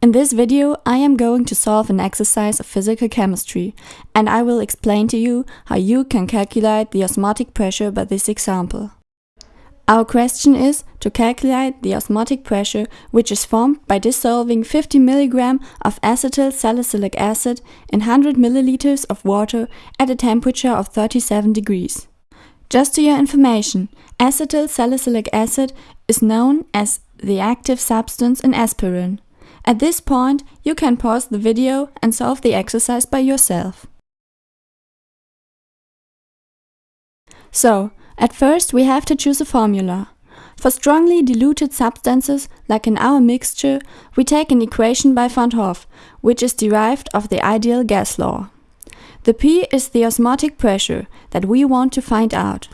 In this video, I am going to solve an exercise of physical chemistry, and I will explain to you how you can calculate the osmotic pressure by this example. Our question is to calculate the osmotic pressure which is formed by dissolving 50 mg of acetyl salicylic acid in 100 ml of water at a temperature of 37 degrees. Just to your information, acetyl salicylic acid is known as the active substance in aspirin. At this point, you can pause the video and solve the exercise by yourself. So, at first we have to choose a formula. For strongly diluted substances, like in our mixture, we take an equation by Van't Hoff, which is derived of the ideal gas law. The P is the osmotic pressure that we want to find out.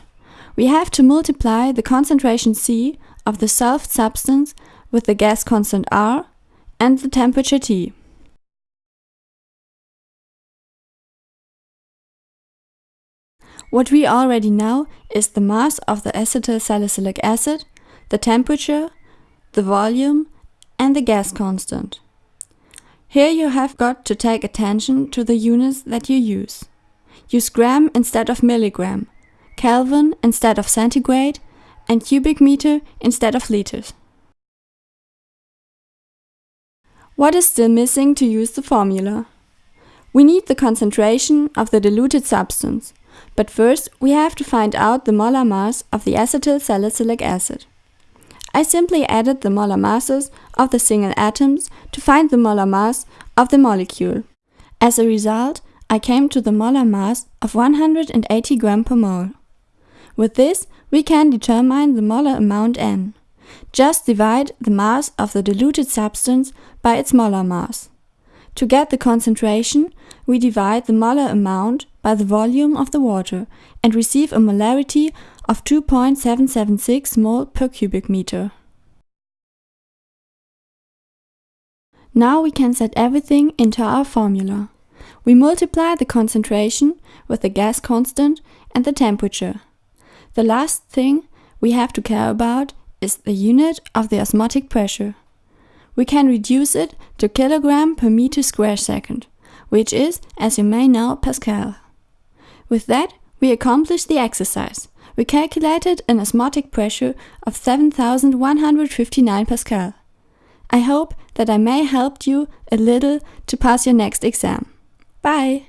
We have to multiply the concentration C of the solved substance with the gas constant R and the temperature T. What we already know is the mass of the acetyl salicylic acid, the temperature, the volume and the gas constant. Here you have got to take attention to the units that you use. Use gram instead of milligram, Kelvin instead of centigrade and cubic meter instead of liters. What is still missing to use the formula? We need the concentration of the diluted substance, but first we have to find out the molar mass of the acetyl salicylic acid. I simply added the molar masses of the single atoms to find the molar mass of the molecule. As a result, I came to the molar mass of 180 gram per mole. With this, we can determine the molar amount N. Just divide the mass of the diluted substance by its molar mass. To get the concentration, we divide the molar amount by the volume of the water and receive a molarity of 2.776 mol per cubic meter. Now we can set everything into our formula. We multiply the concentration with the gas constant and the temperature. The last thing we have to care about is the unit of the osmotic pressure. We can reduce it to kilogram per meter square second, which is, as you may know, Pascal. With that, we accomplished the exercise. We calculated an osmotic pressure of 7159 Pascal. I hope that I may help you a little to pass your next exam. Bye!